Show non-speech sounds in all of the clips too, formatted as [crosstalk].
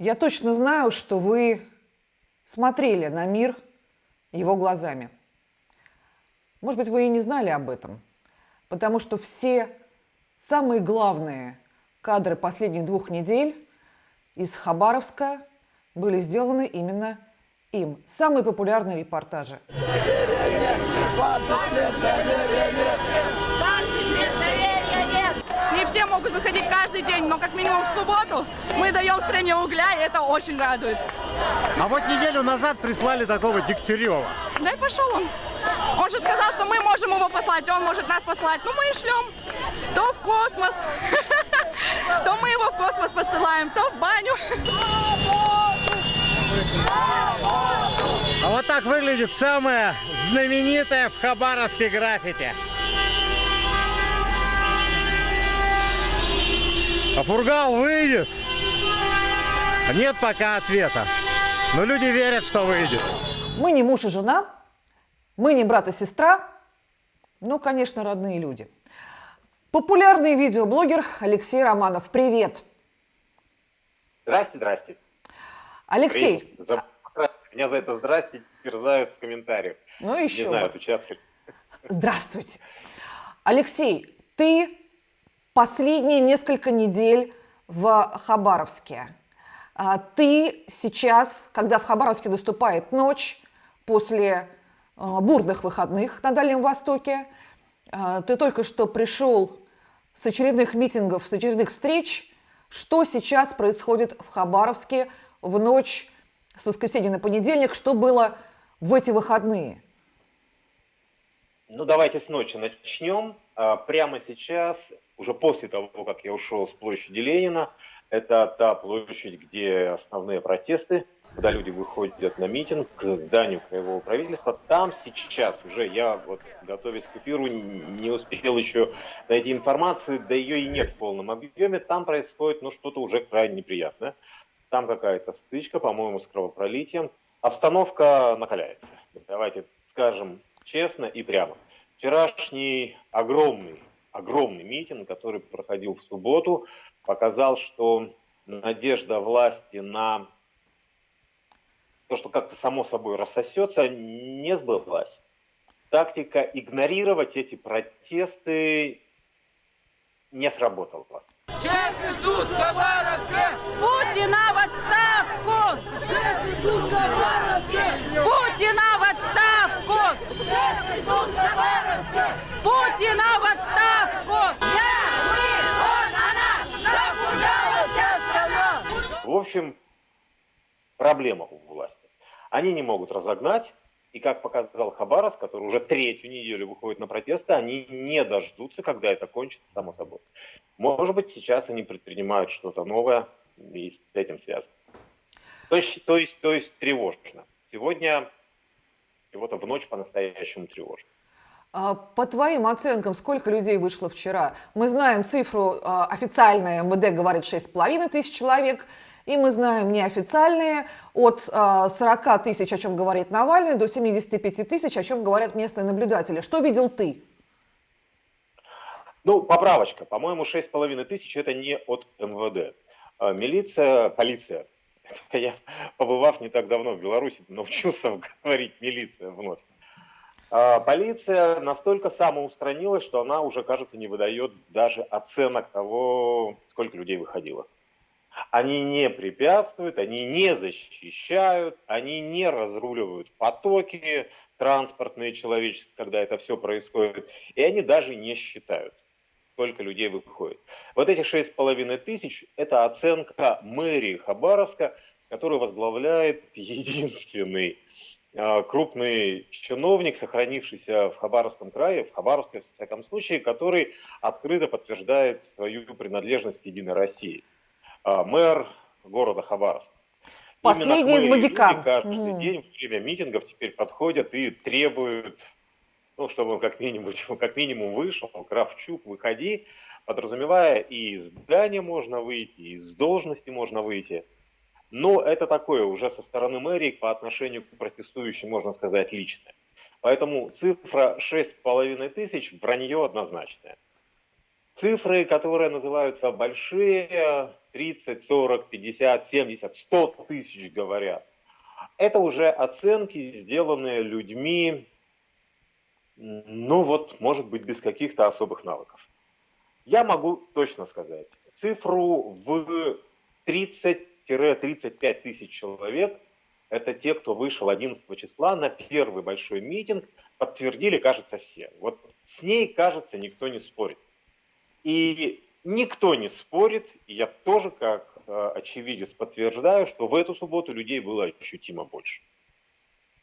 Я точно знаю, что вы смотрели на мир его глазами. Может быть, вы и не знали об этом, потому что все самые главные кадры последних двух недель из Хабаровска были сделаны именно им. Самые популярные репортажи. Могут выходить каждый день, но как минимум в субботу мы даем стране угля, и это очень радует. А вот неделю назад прислали такого Дегтярева. Да и пошел он. Он же сказал, что мы можем его послать, он может нас послать. Ну, мы и шлем. То в космос, [laughs] то мы его в космос посылаем, то в баню. А вот так выглядит самое знаменитое в Хабаровске граффити. А Фургал выйдет? Нет пока ответа. Но люди верят, что выйдет. Мы не муж и жена, мы не брат и сестра, ну, конечно, родные люди. Популярный видеоблогер Алексей Романов. Привет. Здрасте, здрасте. Алексей. Привет. За... Меня за это здрасте терзают в комментариях. Ну еще Не знаю, отучаться. Здравствуйте. Алексей, ты последние несколько недель в Хабаровске. А Ты сейчас, когда в Хабаровске наступает ночь, после а, бурных выходных на Дальнем Востоке, а, ты только что пришел с очередных митингов, с очередных встреч. Что сейчас происходит в Хабаровске в ночь с воскресенья на понедельник? Что было в эти выходные? Ну, давайте с ночи начнем. Прямо сейчас, уже после того, как я ушел с площади Ленина, это та площадь, где основные протесты, когда люди выходят на митинг к зданию краевого правительства. Там сейчас уже, я вот готовясь к эфиру, не успел еще найти информации, да ее и нет в полном объеме. Там происходит ну, что-то уже крайне неприятное. Там какая-то стычка, по-моему, с кровопролитием. Обстановка накаляется. Давайте скажем честно и прямо. Вчерашний огромный, огромный митинг, который проходил в субботу, показал, что надежда власти на то, что как-то само собой рассосется, не сбылась. Тактика игнорировать эти протесты не сработала. Честный суд Хабаровска! Путина в отставку! Честный суд Хабаровска! Путина в отставку! Честный суд Хабаровска! Путина в отставку! Я, мы, он, она! Запугала вся страна! В общем, проблема у власти. Они не могут разогнать, и как показал Хабаровск, который уже третью неделю выходит на протесты, они не дождутся, когда это кончится само собой. Может быть, сейчас они предпринимают что-то новое и с этим связано. То есть, то есть, то есть тревожно. Сегодня чего-то в ночь по-настоящему тревожно. А, По твоим оценкам, сколько людей вышло вчера? Мы знаем цифру, а, официальная МВД говорит 6,5 тысяч человек, и мы знаем неофициальные от а, 40 тысяч, о чем говорит Навальный, до 75 тысяч, о чем говорят местные наблюдатели. Что видел ты? Ну, поправочка. По-моему, 6,5 тысяч это не от МВД. А Милиция, полиция. [laughs] Это я, побывав не так давно в Беларуси, научился [laughs] говорить милиция вновь. А Полиция настолько самоустранилась, что она уже, кажется, не выдает даже оценок того, сколько людей выходило. Они не препятствуют, они не защищают, они не разруливают потоки транспортные, человеческие, когда это все происходит. И они даже не считают, сколько людей выходит. Вот эти шесть с половиной тысяч – это оценка мэрии Хабаровска, которую возглавляет [laughs] единственный э, крупный чиновник, сохранившийся в Хабаровском крае, в Хабаровске, в всяком случае, который открыто подтверждает свою принадлежность к Единой России. А, Мэр города Хабаровска. Последний из магикан. Каждый Мгм. день во время митингов теперь подходят и требуют, ну, чтобы он как минимум, [laughs] как минимум вышел, Кравчук, выходи, подразумевая, и из здания можно выйти, и из должности можно выйти. Но это такое уже со стороны мэрии по отношению к протестующим, можно сказать, личное. Поэтому цифра 6,5 тысяч – вранье однозначное. Цифры, которые называются большие, 30, 40, 50, 70, 100 тысяч говорят. Это уже оценки, сделанные людьми, ну вот, может быть, без каких-то особых навыков. Я могу точно сказать, цифру в 30-35 тысяч человек, это те, кто вышел 11 числа на первый большой митинг, подтвердили, кажется, все. Вот с ней, кажется, никто не спорит. И никто не спорит, я тоже как э, очевидец подтверждаю, что в эту субботу людей было ощутимо больше.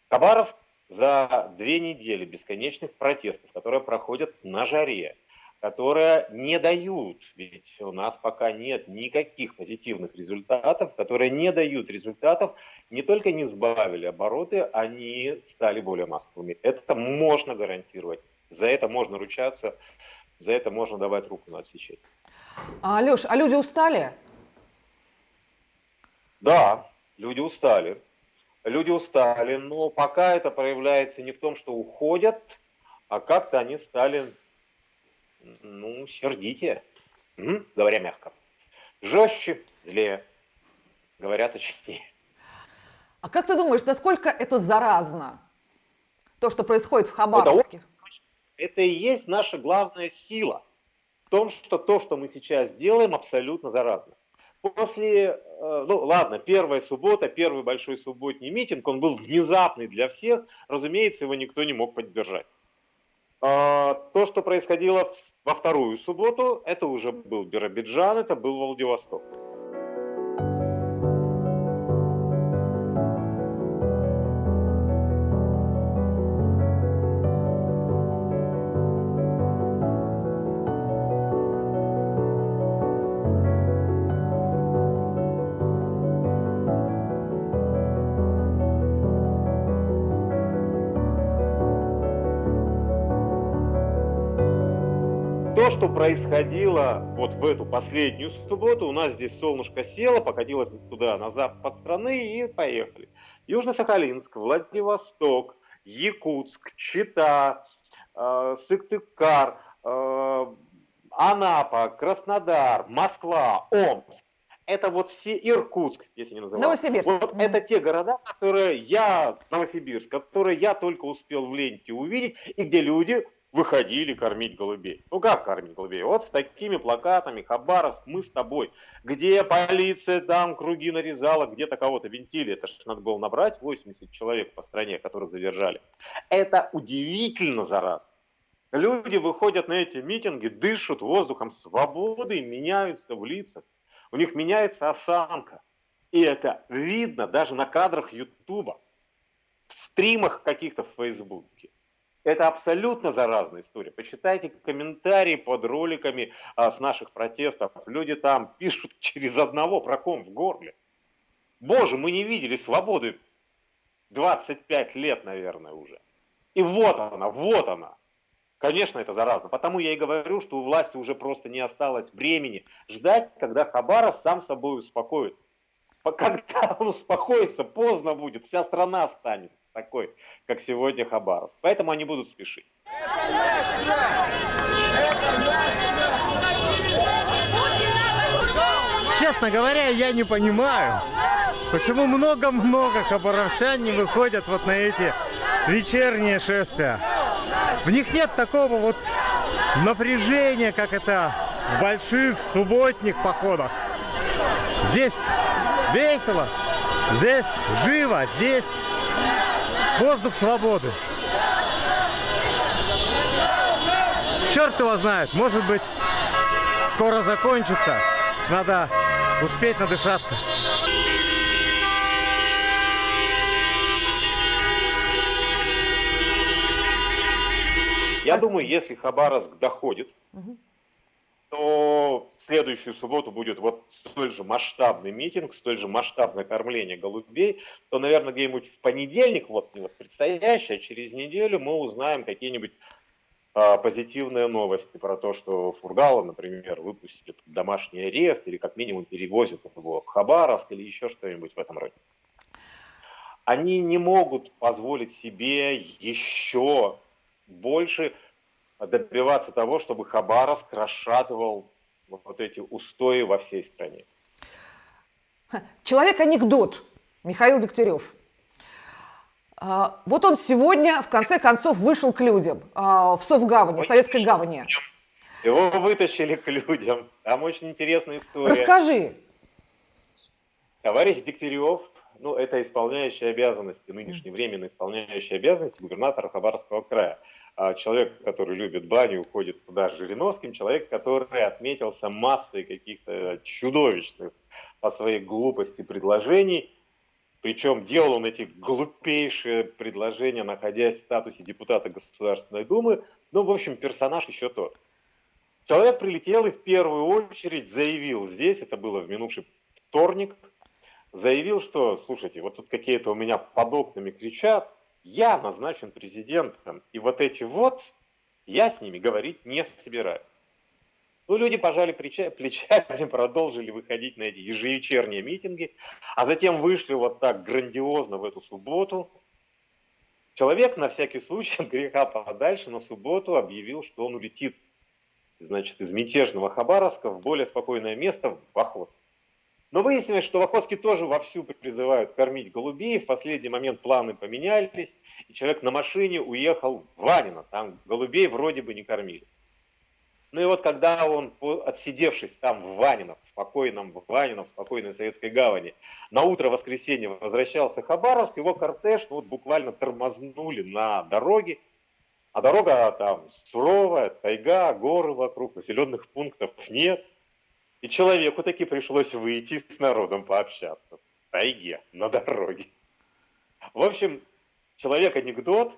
Хабаровск за две недели бесконечных протестов, которые проходят на жаре, которые не дают, ведь у нас пока нет никаких позитивных результатов, которые не дают результатов, не только не сбавили обороты, они стали более массовыми. Это можно гарантировать, за это можно ручаться, за это можно давать руку на отсечение. А, Леш, а люди устали? Да, люди устали. Люди устали, но пока это проявляется не в том, что уходят, а как-то они стали, ну, сердитее, угу, говоря мягко. Жестче, злее, говоря точнее. А как ты думаешь, насколько это заразно, то, что происходит в Хабаровске? Это, это и есть наша главная сила в том, что то, что мы сейчас делаем, абсолютно заразно. После, э, ну ладно, первая суббота, первый большой субботний митинг, он был внезапный для всех, разумеется, его никто не мог поддержать. А, то, что происходило во вторую субботу, это уже был Биробиджан, это был Владивосток. Происходило вот в эту последнюю субботу, у нас здесь солнышко село, покатилось туда, на запад страны и поехали. Южно-Сахалинск, Владивосток, Якутск, Чита, э, Сыктывкар, э, Анапа, Краснодар, Москва, Омск. Это вот все Иркутск, если не называть. Новосибирск. Вот mm. это те города, которые я, Новосибирск, которые я только успел в ленте увидеть, и где люди выходили кормить голубей. Ну как кормить голубей? Вот с такими плакатами, Хабаровск, мы с тобой. Где полиция там круги нарезала, где-то кого-то винтили. Это же надо было набрать 80 человек по стране, которых задержали. Это удивительно заразно. Люди выходят на эти митинги, дышат воздухом свободы, меняются в лицах. У них меняется осанка. И это видно даже на кадрах Ютуба, в стримах каких-то в Фейсбуке. Это абсолютно заразная история. Почитайте комментарии под роликами а, с наших протестов. Люди там пишут [laughs] через одного проком в горле. Боже, мы не видели свободы 25 лет, наверное, уже. И вот она, вот она. Конечно, это заразно. Потому я и говорю, что у власти уже просто не осталось времени ждать, когда Хабаров сам собой успокоится. Когда он [laughs] успокоится, поздно будет, вся страна станет такой, как сегодня Хабаровск. Поэтому они будут спешить. Честно говоря, я не понимаю, почему много-много хабаровчан не выходят вот на эти вечерние шествия. В них нет такого вот напряжения, как это в больших субботних походах. Здесь весело, здесь живо, здесь Воздух свободы. Черт его знает, может быть, скоро закончится. Надо успеть надышаться. Я думаю, если Хабаровск доходит, угу то в следующую субботу будет вот столь же масштабный митинг, столь же масштабное кормление голубей, то, наверное, где-нибудь в понедельник, вот вот предстоящий, а через неделю мы узнаем какие-нибудь а, позитивные новости про то, что Фургала, например, выпустили домашний арест или как минимум перевозят его в Хабаровск или еще что-нибудь в этом роде. Они не могут позволить себе еще больше добиваться того, чтобы Хабаровск расшатывал вот эти устои во всей стране. Человек-анекдот Михаил Дегтярев. А, вот он сегодня, в конце концов, вышел к людям а, в Совгавани, в Советской гавани. Его вытащили к людям. Там очень интересная история. Расскажи. Товарищ Дегтярев, ну, это исполняющий обязанности, нынешний временно исполняющий обязанности губернатора Хабаровского края. А человек, который любит баню, уходит туда с Жириновским, человек, который отметился массой каких-то чудовищных по своей глупости предложений, причем делал он эти глупейшие предложения, находясь в статусе депутата Государственной Думы. Ну, в общем, персонаж еще тот. Человек прилетел и в первую очередь заявил здесь, это было в минувший вторник, заявил, что, слушайте, вот тут какие-то у меня под окнами кричат, я назначен президентом, и вот эти вот, я с ними говорить не собираюсь. Ну, люди пожали [laughs] плечами, продолжили выходить на эти ежевечерние митинги, а затем вышли вот так грандиозно в эту субботу. Человек на всякий случай от греха подальше на субботу объявил, что он улетит значит, из мятежного Хабаровска в более спокойное место, в Охотск. Но выяснилось, что в Охотске тоже вовсю призывают кормить голубей. В последний момент планы поменялись, и человек на машине уехал в Ванино. Там голубей вроде бы не кормили. Ну и вот когда он, отсидевшись там в Ванино, в спокойном в Ванино, в спокойной советской гавани, на утро воскресенья возвращался Хабаровск, его кортеж ну, вот буквально тормознули на дороге, а дорога там суровая, тайга, горы вокруг, населенных пунктов нет. И человеку таки пришлось выйти с народом пообщаться. В тайге, на дороге. В общем, человек-анекдот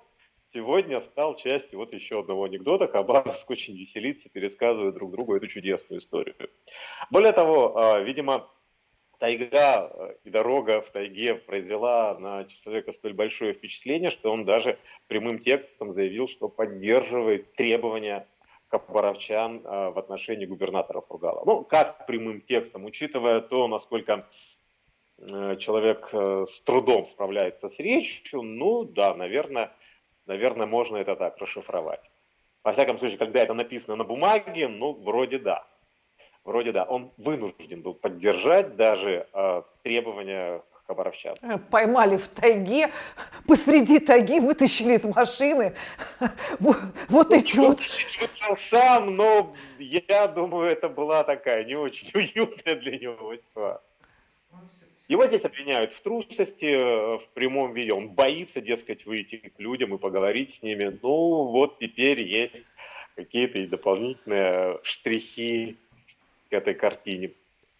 сегодня стал частью вот еще одного анекдота. Хабаровск очень веселится, пересказывает друг другу эту чудесную историю. Более того, а, видимо, тайга э, и дорога в тайге произвела на человека столь большое впечатление, что он даже прямым текстом заявил, что поддерживает требования кабаровчан э, в отношении губернатора Фургала. Ну, как прямым текстом, учитывая то, насколько э, человек с трудом справляется с речью, ну да, наверное, наверное, можно это так расшифровать. Во всяком случае, когда это написано на бумаге, ну, вроде да. Вроде да, он вынужден был поддержать даже э, требования хабаровчан. Э, поймали в тайге, посреди тайги вытащили из машины. [laughs] Вот, вот ну, эти вот... сам, но я думаю, это была такая не очень [laughs] уютная для него ситуация. Его здесь обвиняют в трусости, э, в прямом виде. Он боится, дескать, выйти к людям и поговорить с ними. Ну, вот теперь есть какие-то и дополнительные штрихи к этой картине.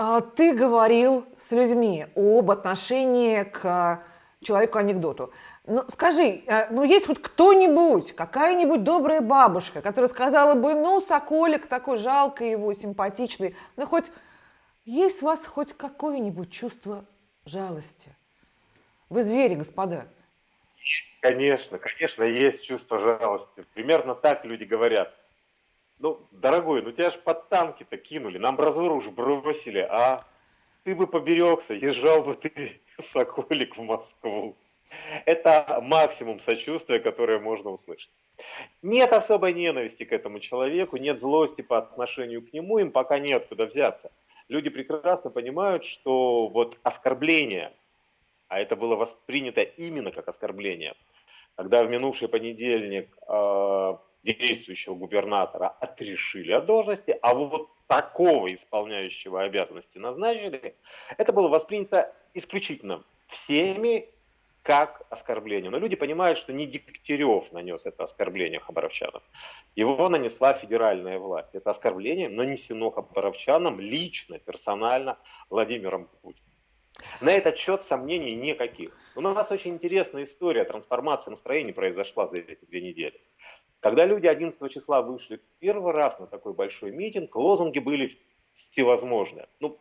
А ты говорил с людьми об отношении к человеку-анекдоту. Ну, скажи, э, ну есть хоть кто-нибудь, какая-нибудь добрая бабушка, которая сказала бы, ну, Соколик такой жалкий его, симпатичный, ну хоть есть у вас хоть какое-нибудь чувство жалости? Вы звери, господа. Конечно, конечно, есть чувство жалости. Примерно так люди говорят. Ну, дорогой, ну тебя же под танки-то кинули, на амбразуру уж бросили, а ты бы поберегся, езжал бы ты, [laughs] Соколик, в Москву. Это максимум сочувствия, которое можно услышать. Нет особой ненависти к этому человеку, нет злости по отношению к нему, им пока нет куда взяться. Люди прекрасно понимают, что вот оскорбление, а это было воспринято именно как оскорбление, когда в минувший понедельник э, действующего губернатора отрешили от должности, а вот такого исполняющего обязанности назначили, это было воспринято исключительно всеми как оскорбление. Но люди понимают, что не Дегтярев нанес это оскорбление хабаровчанам. Его нанесла федеральная власть. Это оскорбление нанесено хабаровчанам лично, персонально Владимиром Путиным. На этот счет сомнений никаких. У нас очень интересная история трансформации настроений произошла за эти две недели. Когда люди 11 числа вышли первый раз на такой большой митинг, лозунги были всевозможные. Ну,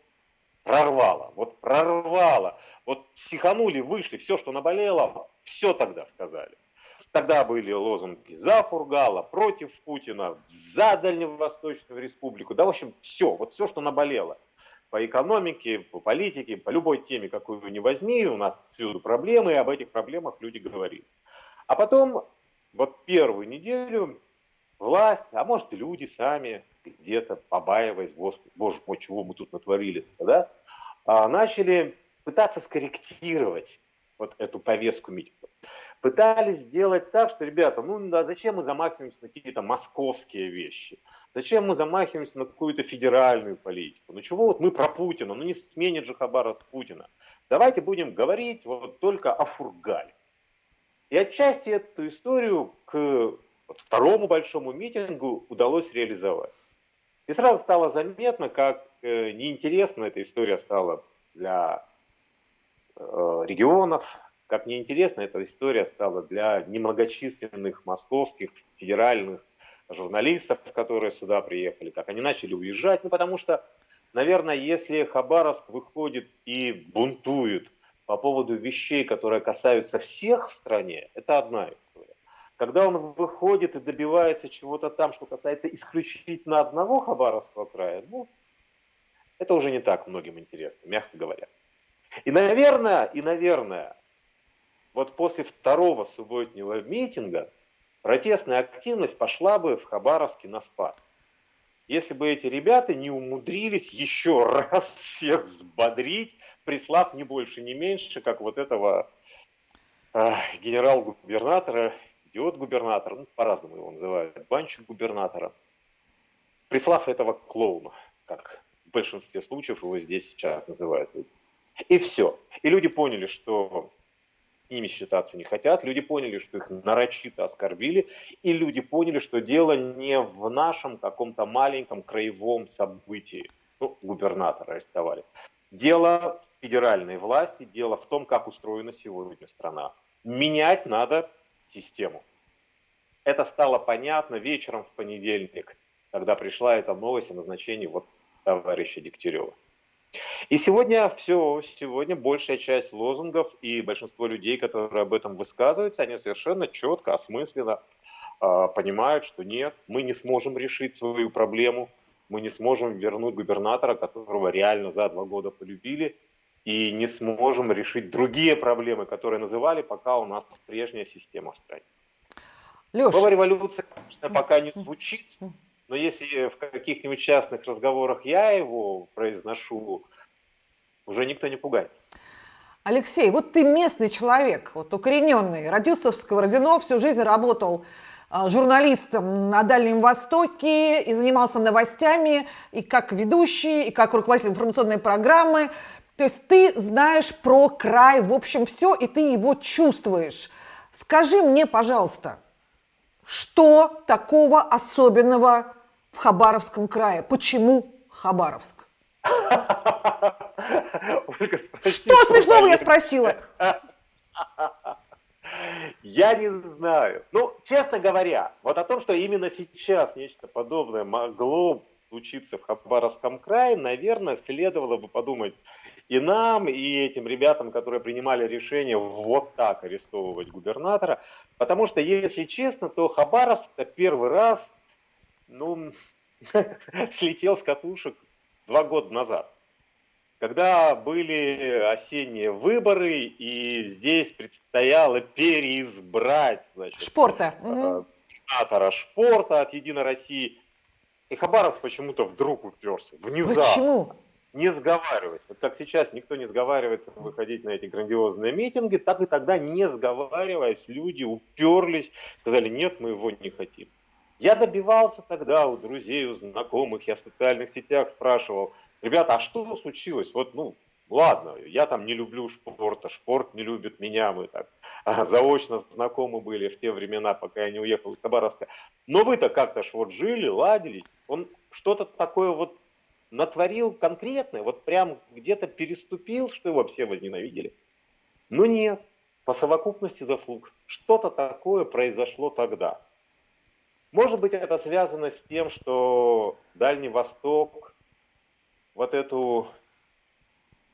прорвало, вот прорвало. Вот психанули, вышли, все, что наболело, все тогда сказали. Тогда были лозунги за Фургала, против Путина, за Дальневосточную республику. Да, в общем, все, вот все, что наболело. По экономике, по политике, по любой теме, какую вы не возьми, у нас всюду проблемы, и об этих проблемах люди говорили. А потом вот первую неделю власть, а может люди сами, где-то побаиваясь, Господи, боже мой, чего мы тут натворили, да, а, начали пытаться скорректировать вот эту повестку митинга. Пытались сделать так, что, ребята, ну да, зачем мы замахиваемся на какие-то московские вещи? Зачем мы замахиваемся на какую-то федеральную политику? Ну чего вот мы про Путина? Ну не сменит же Хабаров Путина. Давайте будем говорить вот только о Фургале. И отчасти эту историю к второму большому митингу удалось реализовать. И сразу стало заметно, как э, неинтересна эта история стала для э, регионов, как неинтересна эта история стала для немногочисленных московских федеральных журналистов, которые сюда приехали, как они начали уезжать, ну потому что, наверное, если Хабаровск выходит и бунтует по поводу вещей, которые касаются всех в стране, это одна история. Когда он выходит и добивается чего-то там, что касается исключительно одного Хабаровского края, ну, это уже не так многим интересно, мягко говоря. И, наверное, и, наверное, вот после второго субботнего митинга протестная активность пошла бы в Хабаровске на спад. Если бы эти ребята не умудрились еще раз всех взбодрить, прислав не больше, не меньше, как вот этого э, генерал-губернатора, идиот-губернатора, ну, по-разному его называют, банчик губернатора, прислав этого клоуна, как в большинстве случаев его здесь сейчас называют. И все. И люди поняли, что ними считаться не хотят. Люди поняли, что их нарочито оскорбили, и люди поняли, что дело не в нашем каком-то маленьком краевом событии. Ну, губернатора арестовали. Дело федеральной власти, дело в том, как устроена сегодня страна. Менять надо систему. Это стало понятно вечером в понедельник, когда пришла эта новость о назначении вот товарища Дегтярева. И сегодня все, сегодня большая часть лозунгов и большинство людей, которые об этом высказываются, они совершенно четко, осмысленно э, понимают, что нет, мы не сможем решить свою проблему, мы не сможем вернуть губернатора, которого реально за два года полюбили, и не сможем решить другие проблемы, которые называли, пока у нас прежняя система в стране. Леш. Слово революция, конечно, пока не звучит, но если в каких-нибудь частных разговорах я его произношу, уже никто не пугается. Алексей, вот ты местный человек, вот укорененный, родился в Сковородино, всю жизнь работал а, журналистом на Дальнем Востоке и занимался новостями и как ведущий, и как руководитель информационной программы. То есть ты знаешь про край, в общем, все, и ты его чувствуешь. Скажи мне, пожалуйста, что такого особенного в Хабаровском крае. Почему Хабаровск? [laughs] Ольга, что смешного я спросила? [laughs] Я не знаю. Ну, честно говоря, вот о том, что именно сейчас нечто подобное могло случиться в Хабаровском крае, наверное, следовало бы подумать и нам, и этим ребятам, которые принимали решение вот так арестовывать губернатора. Потому что, если честно, то Хабаровск первый раз ну, [laughs] слетел с катушек два года назад. Когда были осенние выборы, и здесь предстояло переизбрать, значит, Шпорта. Губернатора Шпорта от Единой России. И Хабаровск почему-то вдруг уперся. Внезапно. Почему? Не сговариваясь. Вот как сейчас никто не сговаривается выходить на эти грандиозные митинги, так и тогда, не сговариваясь, люди уперлись, сказали, нет, мы его не хотим. Я добивался тогда у друзей, у знакомых, я в социальных сетях спрашивал, ребята, а что случилось? Вот, ну, ладно, я там не люблю спорта, спорт не любит меня, мы так а, заочно знакомы были в те времена, пока я не уехал из Хабаровска. Но вы-то как-то ж вот жили, ладили, он что-то такое вот натворил конкретное, вот прям где-то переступил, что его все возненавидели. Ну нет, по совокупности заслуг. Что-то такое произошло тогда. Может быть, это связано с тем, что Дальний Восток, вот эту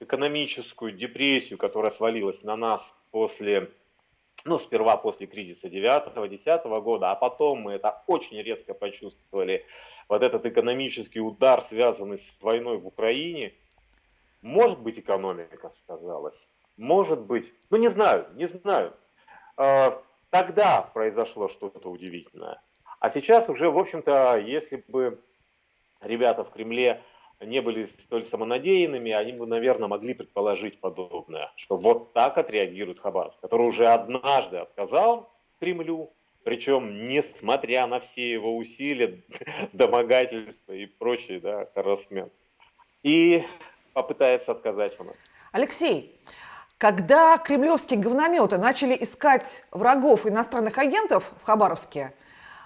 экономическую депрессию, которая свалилась на нас после, ну, сперва после кризиса 9-10 года, а потом мы это очень резко почувствовали, вот этот экономический удар, связанный с войной в Украине, может быть, экономика сказалась, может быть, ну, не знаю, не знаю. А, тогда произошло что-то удивительное. А сейчас уже, в общем-то, если бы ребята в Кремле не были столь самонадеянными, они бы, наверное, могли предположить подобное, что вот так отреагирует Хабаровск, который уже однажды отказал Кремлю, причем несмотря на все его усилия, [laughs] домогательства и прочие, да, харасмент. И попытается отказать у. Алексей, когда кремлевские говнометы начали искать врагов иностранных агентов в Хабаровске,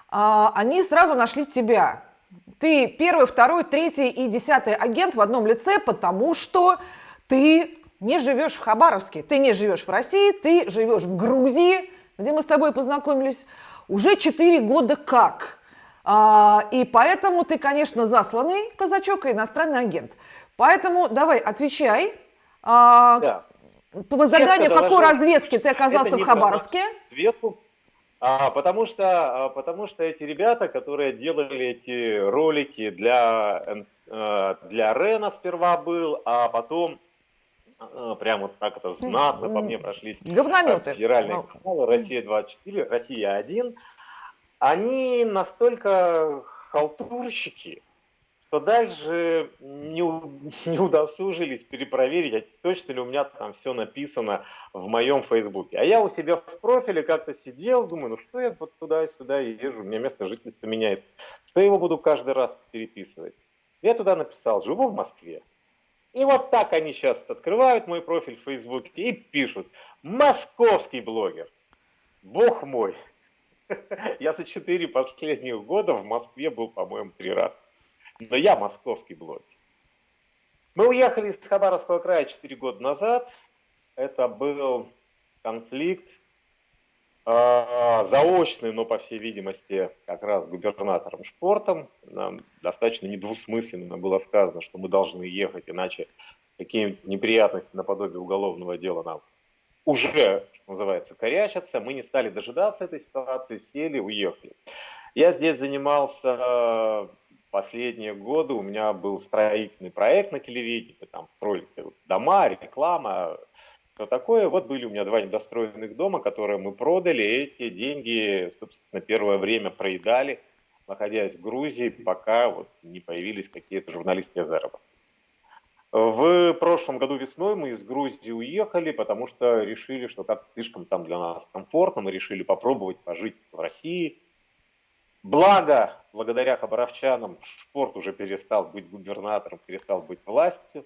а, они сразу нашли тебя. Ты первый, второй, третий и десятый агент в одном лице, потому что ты не живешь в Хабаровске, ты не живешь в России, ты живешь в Грузии, где мы с тобой познакомились, уже 4 года как. А, и поэтому ты, конечно, засланный казачок и иностранный агент. Поэтому давай, отвечай. А, да. По заданию какой разведки ты оказался в Хабаровске? Светку. А, потому, что, а, потому что эти ребята, которые делали эти ролики для, э, для Рена сперва был, а потом э, прямо вот так это знатно по мне прошлись. Говнометы. Федеральные ну. каналы Россия-24, Россия-1. Они настолько халтурщики, что дальше не, [laughs] не удосужились перепроверить, а точно ли у меня там все написано в моем фейсбуке. А я у себя в профиле как-то сидел, думаю, ну что я вот туда-сюда езжу, у меня место жительства меняет. Что я его буду каждый раз переписывать? Я туда написал, живу в Москве. И вот так они сейчас открывают мой профиль в Фейсбуке и пишут, московский блогер. Бог мой. [laughs] Я за четыре последних года в Москве был, по-моему, три раза. Но я московский блогер. Мы уехали из Хабаровского края 4 года назад. Это был конфликт э, заочный, но, по всей видимости, как раз губернатором Шпортом. Нам достаточно недвусмысленно было сказано, что мы должны ехать, иначе какие-нибудь неприятности наподобие уголовного дела нам уже, что называется, корячатся. Мы не стали дожидаться этой ситуации, сели, уехали. Я здесь занимался последние годы у меня был строительный проект на телевидении, там строили дома, реклама, что такое. Вот были у меня два недостроенных дома, которые мы продали, и эти деньги, собственно, первое время проедали, находясь в Грузии, пока вот не появились какие-то журналистские заработки. В прошлом году весной мы из Грузии уехали, потому что решили, что так слишком там для нас комфортно, мы решили попробовать пожить в России, Благо, благодаря хабаровчанам, спорт уже перестал быть губернатором, перестал быть властью.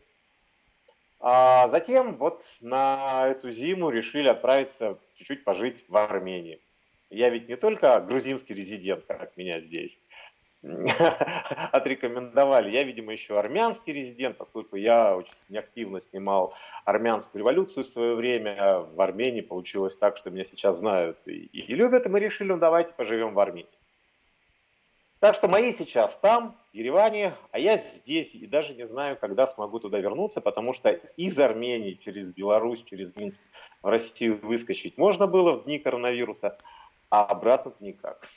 А затем вот на эту зиму решили отправиться чуть-чуть пожить в Армении. Я ведь не только грузинский резидент, как меня здесь [laughs] отрекомендовали. Я, видимо, еще армянский резидент, поскольку я очень активно снимал армянскую революцию в свое время. В Армении получилось так, что меня сейчас знают и, и любят, и мы решили, ну давайте поживем в Армении. Так что мои сейчас там, в Ереване, а я здесь и даже не знаю, когда смогу туда вернуться, потому что из Армении через Беларусь, через Минск в Россию выскочить можно было в дни коронавируса, а обратно никак.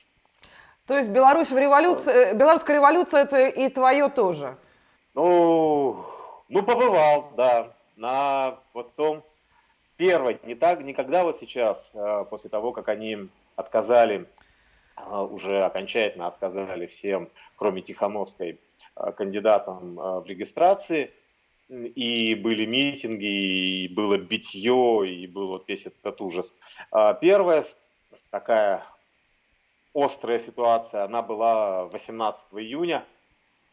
То есть Беларусь в революции, э, белорусская революция это и твое тоже? Ну, ну побывал, да, на вот том первой, не так, никогда вот сейчас, а, после того, как они отказали уже окончательно отказали всем, кроме Тихановской, а, кандидатам а, в регистрации. И были митинги, и было битье, и был вот весь этот ужас. Первая такая острая ситуация, она была 18 июня,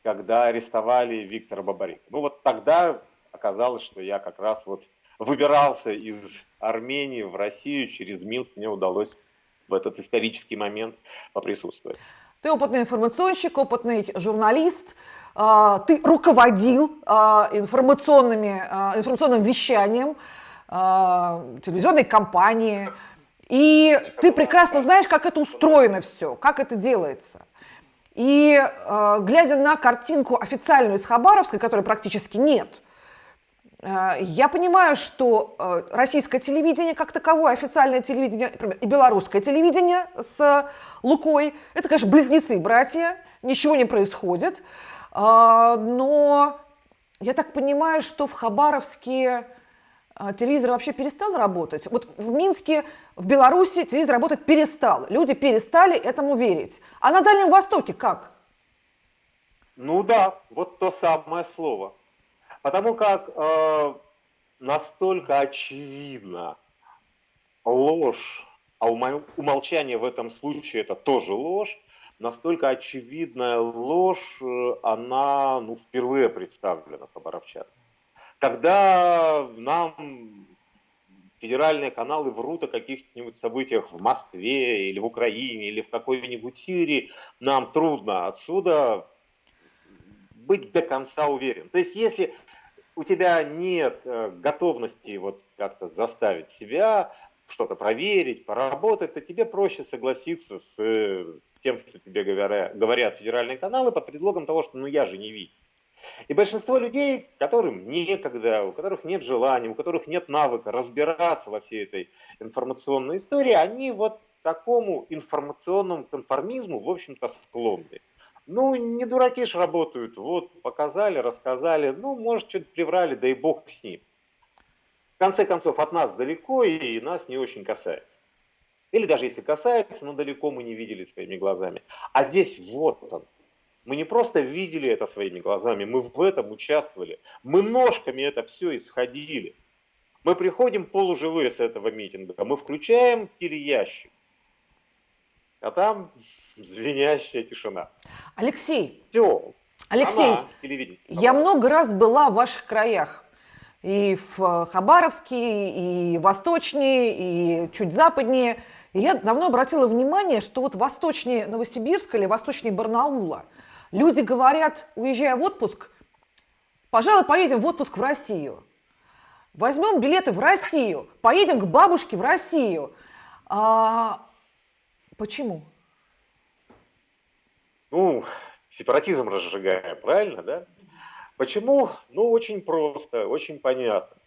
когда арестовали Виктора Бабарика. Ну вот тогда оказалось, что я как раз вот выбирался из Армении в Россию, через Минск мне удалось в этот исторический момент поприсутствовать. Ты опытный информационщик, опытный журналист, а, ты руководил а, информационными, а, информационным вещанием телевизионной кампании, и ты прекрасно знаешь, как это устроено все, как это делается. И глядя на картинку официальную из Хабаровска, которой практически нет, я понимаю, что э, российское телевидение как таковое, официальное телевидение и белорусское телевидение с Лукой, это, конечно, близнецы, братья, ничего не происходит. Э, но я так понимаю, что в Хабаровске а, телевизор вообще перестал работать? Вот в Минске, в Беларуси телевизор работать перестал. Люди перестали этому верить. А на Дальнем Востоке как? Ну да, вот то самое слово. Потому как э, настолько очевидно ложь, а умолчание в этом случае это тоже ложь, настолько очевидная ложь, э, она ну, впервые представлена хабаровчанам. Когда нам федеральные каналы врут о каких-нибудь событиях в Москве или в Украине или в какой-нибудь Сирии, нам трудно отсюда быть до конца уверен. То есть если у тебя нет э, готовности вот как-то заставить себя что-то проверить, поработать, то тебе проще согласиться с э, тем, что тебе говорят, говорят федеральные каналы под предлогом того, что ну я же не видел. И большинство людей, которым некогда, у которых нет желания, у которых нет навыка разбираться во всей этой информационной истории, они вот такому информационному конформизму, в общем-то, склонны. Ну, не дураки ж работают. Вот, показали, рассказали. Ну, может, что-то приврали, да и бог с ним. В конце концов, от нас далеко и нас не очень касается. Или даже если касается, но далеко мы не видели своими глазами. А здесь вот он. Мы не просто видели это своими глазами, мы в этом участвовали. Мы ножками это все исходили. Мы приходим полуживые с этого митинга, мы включаем телеящик, а там звенящая тишина. Алексей, Все. Алексей, Она, я много раз была в ваших краях. И в Хабаровске, и восточнее, и чуть западнее. И я давно обратила внимание, что вот восточнее Новосибирска или восточнее Барнаула люди говорят, уезжая в отпуск, пожалуй, поедем в отпуск в Россию. Возьмем билеты в Россию, поедем к бабушке в Россию. А, почему? Ну, сепаратизм разжигаем, правильно, да? Почему? Ну, очень просто, очень понятно.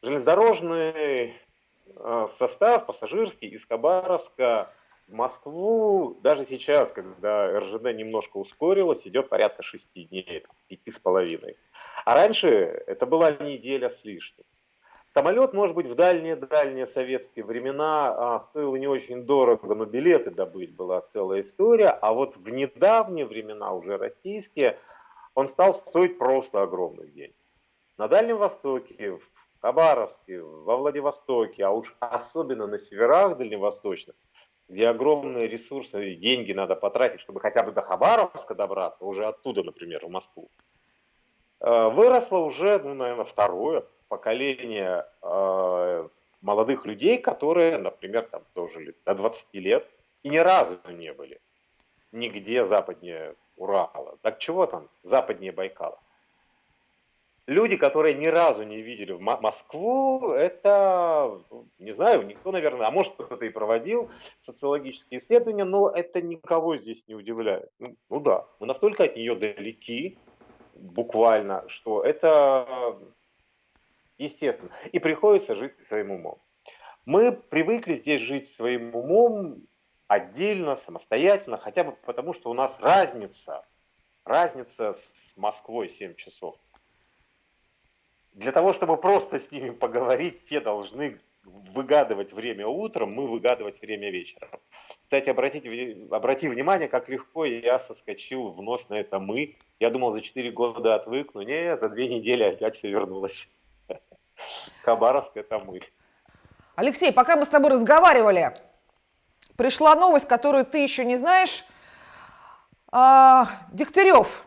Железнодорожный э, состав пассажирский из Хабаровска в Москву, даже сейчас, когда РЖД немножко ускорилась, идет порядка шести дней, пяти с половиной. А раньше это была неделя с лишним. Самолет, может быть, в дальние-дальние советские времена а, стоил не очень дорого, но билеты добыть была целая история. А вот в недавние времена, уже российские, он стал стоить просто огромных денег. На Дальнем Востоке, в Хабаровске, во Владивостоке, а уж особенно на северах дальневосточных, где огромные ресурсы и деньги надо потратить, чтобы хотя бы до Хабаровска добраться, уже оттуда, например, в Москву, э, выросло уже, ну, наверное, второе, поколение э, молодых людей, которые, например, там дожили до 20 лет и ни разу не были нигде западнее Урала. Так чего там западнее Байкала? Люди, которые ни разу не видели Москву, это, не знаю, никто, наверное, а может кто-то и проводил социологические исследования, но это никого здесь не удивляет. Ну, ну да, мы настолько от нее далеки, буквально, что это естественно. И приходится жить своим умом. Мы привыкли здесь жить своим умом отдельно, самостоятельно, хотя бы потому, что у нас разница, разница с Москвой 7 часов. Для того, чтобы просто с ними поговорить, те должны выгадывать время утром, мы выгадывать время вечером. Кстати, обратите, обрати внимание, как легко я соскочил вновь на это «мы». Я думал, за 4 года отвыкну. Не, за 2 недели опять все вернулось. Хабаровск – это мы. Алексей, пока мы с тобой разговаривали, пришла новость, которую ты еще не знаешь. А, Дегтярев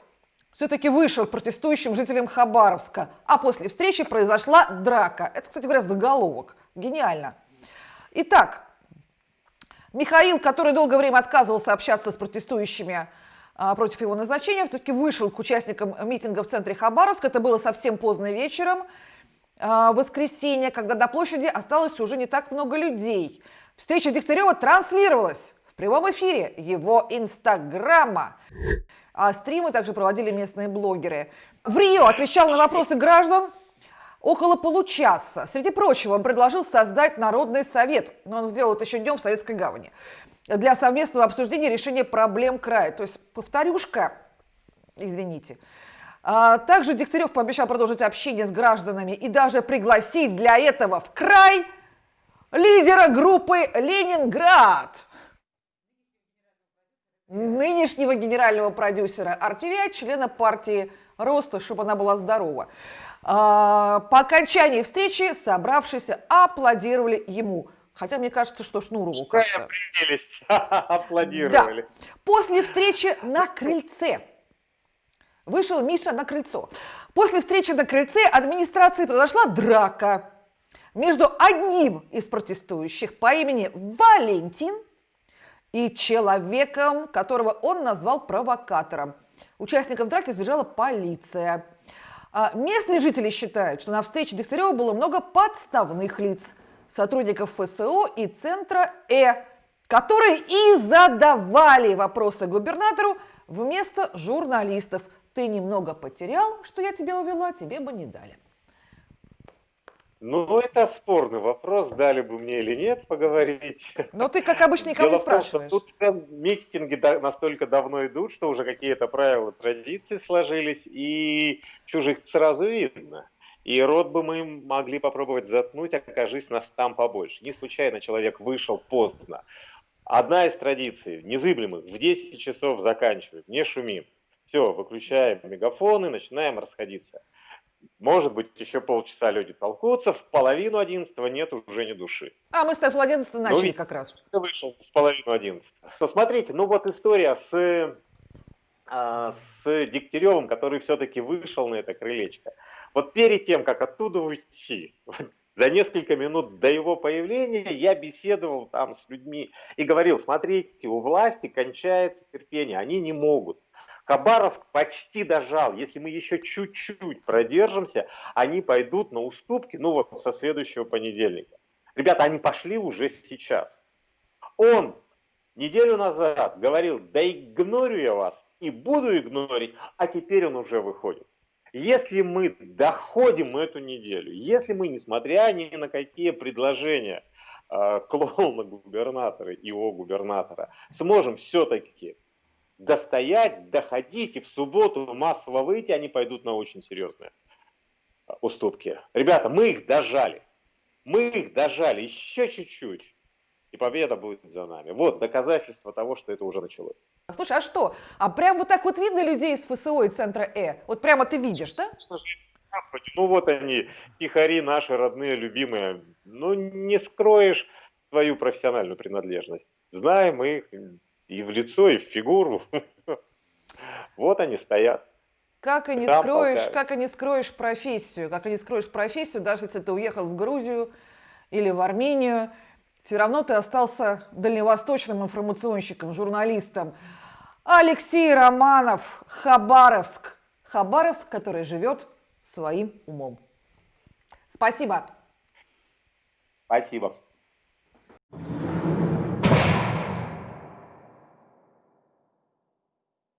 все-таки вышел протестующим жителям Хабаровска, а после встречи произошла драка. Это, кстати говоря, заголовок. Гениально. Итак, Михаил, который долгое время отказывался общаться с протестующими а, против его назначения, все-таки вышел к участникам митинга в центре Хабаровска. Это было совсем поздно вечером. А, воскресенье, когда до площади осталось уже не так много людей. Встреча Дегтярева транслировалась в прямом эфире его инстаграма. А стримы также проводили местные блогеры. В Рио отвечал на вопросы граждан около получаса. Среди прочего, он предложил создать Народный совет, но он сделал это еще днем в Советской гавани, для совместного обсуждения решения проблем края. То есть повторюшка, извините. А, также Дегтярев пообещал продолжить общение с гражданами и даже пригласить для этого в край лидера группы «Ленинград» нынешнего генерального продюсера RTVI, члена партии «Роста», чтобы она была здорова. А, по окончании встречи собравшиеся аплодировали ему. Хотя мне кажется, что Шнурову как-то. [laughs] аплодировали. Да. После встречи на крыльце вышел Миша на крыльцо. После встречи на крыльце администрации произошла драка между одним из протестующих по имени Валентин и человеком, которого он назвал провокатором. Участников драки задержала полиция. А местные жители считают, что на встрече Дегтярева было много подставных лиц, сотрудников ФСО и Центра Э, которые и задавали вопросы губернатору вместо журналистов. Ты немного потерял, что я тебя увела, тебе бы не дали. Ну, это спорный вопрос, дали бы мне или нет поговорить. Но ты, как обычно, никого Дело не спрашиваешь. Том, тут митинги настолько давно идут, что уже какие-то правила, традиции сложились, и чужих сразу видно. И рот бы мы могли попробовать заткнуть, окажись нас там побольше. Не случайно человек вышел поздно. Одна из традиций, незыблемых, в 10 часов заканчиваем, не шумим. Все, выключаем мегафоны, начинаем расходиться. Может быть, еще полчаса люди толкутся, в половину одиннадцатого нет уже ни души. А мы с тобой в одиннадцатого начали ну, как раз. Вышел в половину одиннадцатого. Ну, смотрите, ну вот история с, а, с Дегтяревым, который все-таки вышел на это крылечко. Вот перед тем, как оттуда уйти, за несколько минут до его появления я беседовал там с людьми и говорил, смотрите, у власти кончается терпение, они не могут. Хабаровск почти дожал. Если мы еще чуть-чуть продержимся, они пойдут на уступки, ну вот со следующего понедельника. Ребята, они пошли уже сейчас. Он неделю назад говорил, да игнорю я вас и буду игнорить, а теперь он уже выходит. Если мы доходим эту неделю, если мы, несмотря ни на какие предложения э, клоуна губернатора и его губернатора, сможем все-таки достоять, доходить и в субботу массово выйти, они пойдут на очень серьезные а, уступки. Ребята, мы их дожали. Мы их дожали еще чуть-чуть. И победа будет за нами. Вот доказательство того, что это уже началось. Слушай, а что? А прям вот так вот видно людей из ФСО и центра Э? Вот прямо ты видишь, да? Господи, ну вот они, тихари наши родные, любимые. Ну не скроешь свою профессиональную принадлежность. Знаем их, и в лицо, и в фигуру. [laughs] Вот они стоят. Как и не скроешь, как и не скроешь профессию, как и не скроешь профессию, даже если ты уехал в Грузию или в Армению, все равно ты остался дальневосточным информационщиком, журналистом. Алексей Романов, Хабаровск. Хабаровск, который живет своим умом. Спасибо. Спасибо.